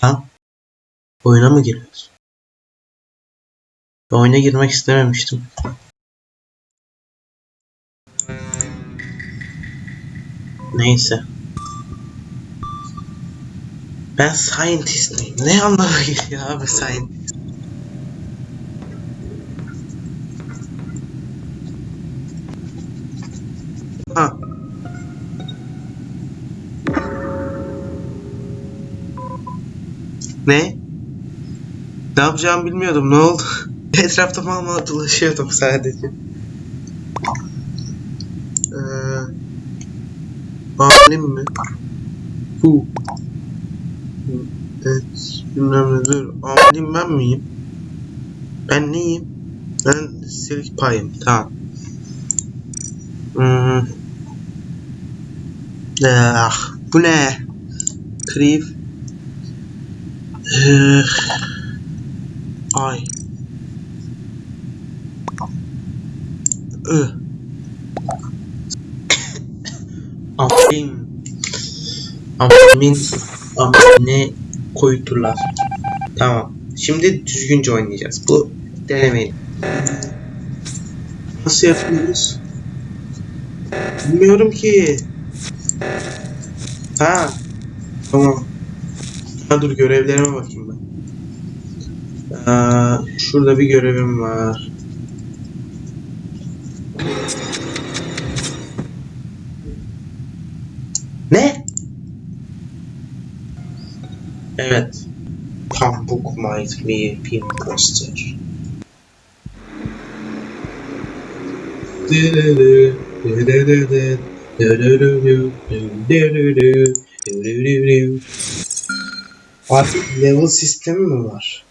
Ha? Oyuna mı giriyoruz? Oyuna girmek istememiştim. Neyse. Ben scientist miyim? Ne anlamı geliyor abi scientist? Ha. Ne? Ne yapacağımı bilmiyordum. Ne oldu? Etrafta mal mal dolaşıyordum sadece. Ee, alim mi? Bu. Evet. Bilmem ne dur. Alim ben miyim? Ben neyim? Ben silik payım. Tamam. Hmm. Ah, bu ne? Kriv. Ee, ay. Ih. Amin. Amin. Amine koydular. Tamam. Şimdi düzgünce oynayacağız. Bu denemeyin. Nasıl yapıyoruz? Bilmiyorum ki. Ha. Tamam. Ha dur görevlerime bakayım ben. Ee, şurada bir görevim var. Ne? Evet. Pambuk might be imposter. Artık level sistemi mi var?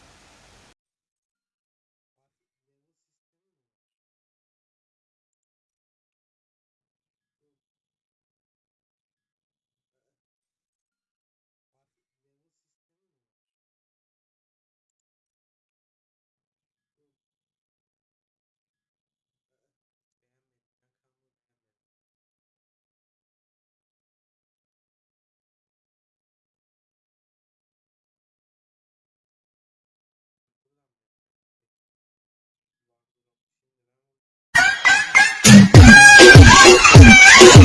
Thank you.